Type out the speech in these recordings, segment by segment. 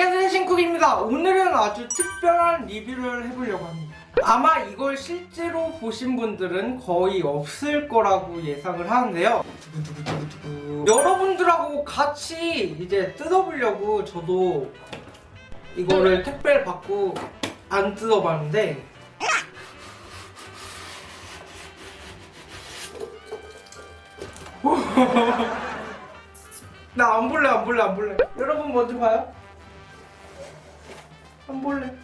안녕하세요 신쿡입니다. 오늘은 아주 특별한 리뷰를 해보려고 합니다. 아마 이걸 실제로 보신 분들은 거의 없을 거라고 예상을 하는데요. 여러분들하고 같이 이제 뜯어보려고 저도 이거를 택배를 받고 안 뜯어봤는데. 나 안 볼래 안 볼래 안 볼래. 여러분 먼저 봐요 안 볼래?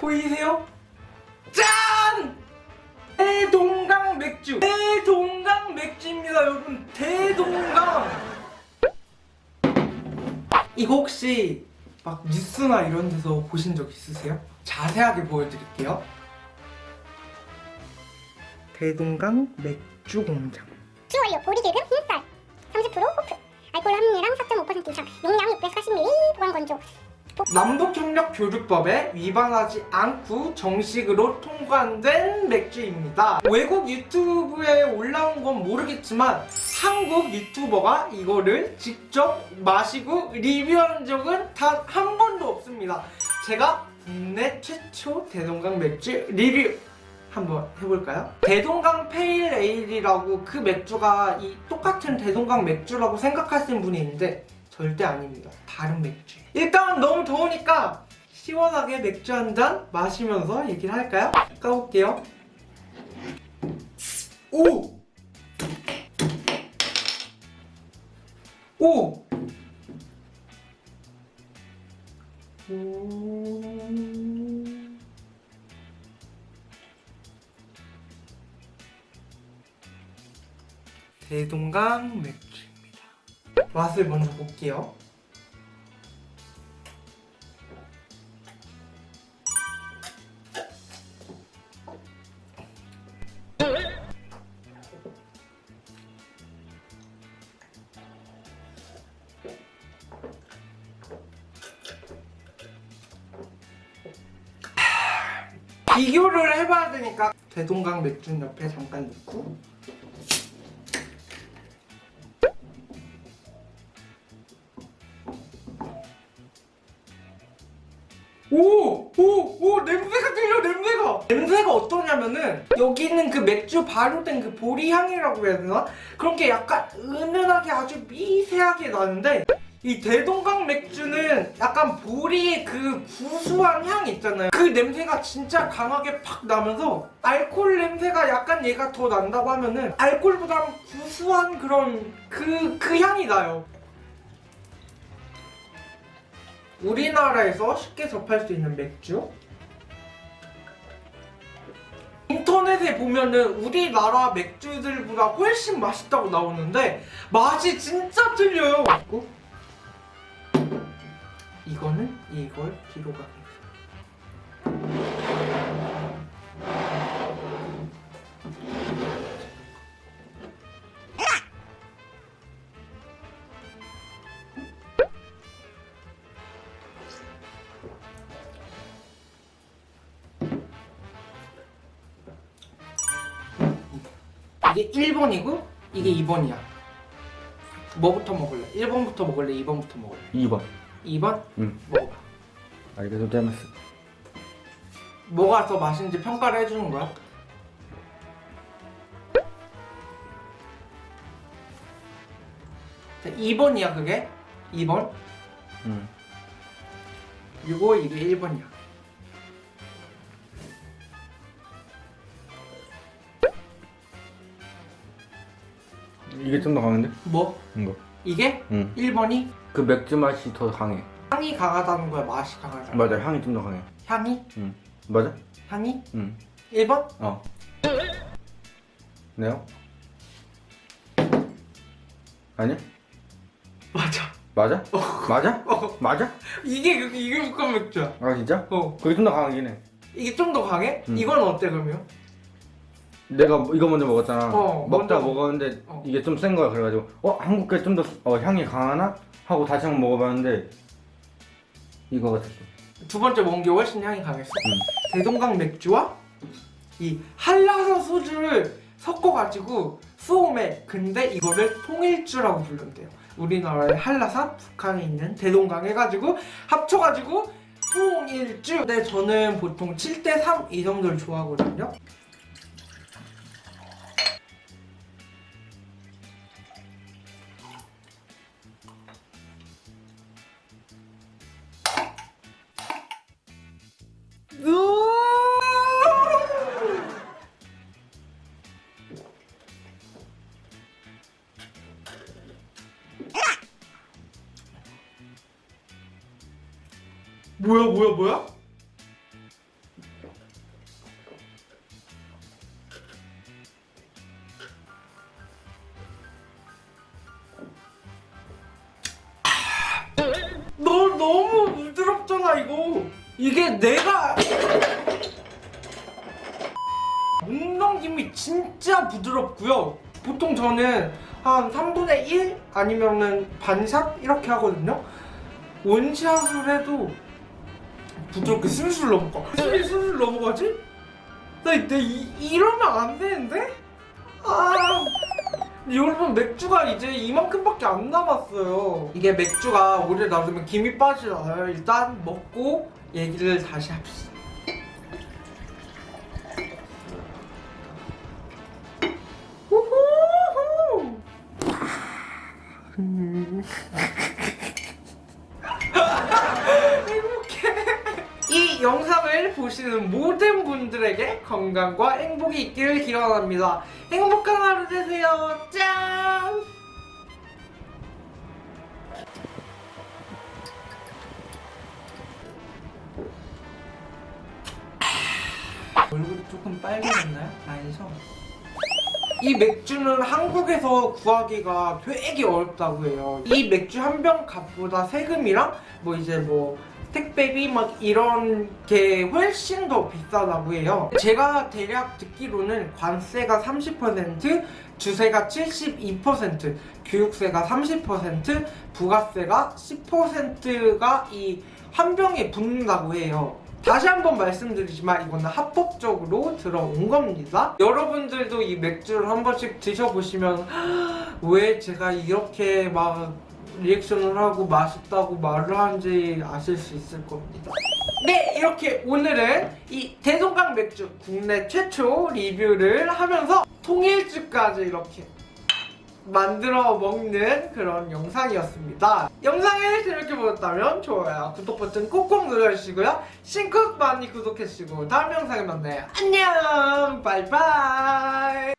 보이세요? 짠! 대동강 맥주. 대동강 맥주입니다 여러분. 대동강. 이거 혹시 막 뉴스나 이런 데서 보신 적 있으세요? 자세하게 보여드릴게요. 대동강 맥주 공장. 수원료 보리길금 흰쌀. 30% 호프. 알코올 함유량 4.5% 이상. 용량 640ml 보관 건조 남북협력교류법에 위반하지 않고 정식으로 통관된 맥주입니다. 외국 유튜브에 올라온 건 모르겠지만 한국 유튜버가 이거를 직접 마시고 리뷰한 적은 단 한 번도 없습니다. 제가 국내 최초 대동강 맥주 리뷰 한번 해볼까요? 대동강 페일 에일이라고 그 맥주가 이 똑같은 대동강 맥주라고 생각하시는 분이 있는데 절대 아닙니다. 다른 맥주. 일단 너무 더우니까 시원하게 맥주 한 잔 마시면서 얘기를 할까요? 까볼게요. 오! 오! 오... 대동강 맥주입니다. 맛을 먼저 볼게요. 비교를 해봐야 되니까 대동강 맥주 옆에 잠깐 넣고 오! 오! 오! 냄새가 들려 냄새가! 냄새가 어떠냐면은 여기 있는 그 맥주 발효 된 그 보리 향이라고 해야 되나? 그런 게 약간 은은하게 아주 미세하게 나는데 이 대동강 맥주는 약간 보리의 그 구수한 향 있잖아요 그 냄새가 진짜 강하게 팍 나면서 알코올 냄새가 약간 얘가 더 난다고 하면은 알코올보다 구수한 그런 그, 그 향이 나요 우리나라에서 쉽게 접할 수 있는 맥주? 인터넷에 보면은 우리나라 맥주들보다 훨씬 맛있다고 나오는데 맛이 진짜 틀려요. 이거는 이걸 뒤로 가겠습니다 이게 1번이고 이게 2번이야 뭐부터 먹을래? 1번부터 먹을래? 2번부터 먹을래? 2번 2번? 응 먹어봐 알겠어 잘했어 뭐가 더 맛있는지 평가를 해주는 거야? 자, 2번이야 그게? 2번? 응 그리고 이게 1번이야 이게 좀 더 강한데? 뭐? 이거 이게? 응 1번이? 그 맥주 맛이 더 강해 향이 강하다는 거야? 맛이 강하다는 거야? 맞아 향이 좀 더 강해 향이? 응 맞아? 향이? 응 1번? 어. 네요? 아니야? 맞아 맞아? 맞아? 어. 맞아? 이게 그- 이게 국간 맥주야 아 진짜? 어 그게 좀 더 강하긴 해 이게 좀 더 강해? 응. 이건 어때 그러면? 내가 이거 먼저 먹었잖아 어, 먹다 먼저. 먹었는데 어. 이게 좀 센 거야 그래가지고 어? 한국 게 좀 더 어, 향이 강하나? 하고 다시 한번 먹어봤는데 이거 같았어 두 번째 먹은 게 훨씬 향이 강했어 응. 대동강 맥주와 이 한라산 소주를 섞어가지고 수오메 근데 이거를 통일주라고 부른대요 우리나라의 한라산, 북한에 있는 대동강 해가지고 합쳐가지고 통일주. 근데 저는 보통 7대3 이 정도를 좋아하거든요. 뭐야 뭐야 뭐야? 너 너무 부드럽잖아 이거. 이게 내가 목넘김이 진짜 부드럽고요. 보통 저는 한 3분의 1 아니면은 반샷 이렇게 하거든요. 원샷을 해도 부드럽게 술술 넘어가. 술술 넘어가지? 나 이때 이, 이러면 안 되는데? 아. 여러분 맥주가 이제 이만큼밖에 안 남았어요. 이게 맥주가 오래 놔두면 김이 빠지잖아요. 일단 먹고 얘기를 다시 합시다 이 영상을 보시는 모든 분들에게 건강과 행복이 있기를 기원합니다. 행복한 하루 되세요. 짠! 얼굴이 조금 빨개졌나요? 아니죠? 이 맥주는 한국에서 구하기가 되게 어렵다고 해요. 이 맥주 한 병 값보다 세금이랑 뭐 이제 뭐 택배비 막 이런 게 훨씬 더 비싸다고 해요. 제가 대략 듣기로는 관세가 30%, 주세가 72%, 교육세가 30%, 부가세가 10%가 이 한 병에 붙는다고 해요. 다시 한번 말씀드리지만 이거는 합법적으로 들어온 겁니다. 여러분들도 이 맥주를 한 번씩 드셔보시면 왜 제가 이렇게 막 리액션을 하고 맛있다고 말을 하는지 아실 수 있을 겁니다. 네, 이렇게 오늘은 이 대동강 맥주 국내 최초 리뷰를 하면서 통일주까지 이렇게 만들어 먹는 그런 영상이었습니다. 영상을 재밌게 보셨다면 좋아요, 구독 버튼 꼭꼭 눌러주시고요. 신쿡 많이 구독해주시고 다음 영상에 만나요. 안녕! 바이바이!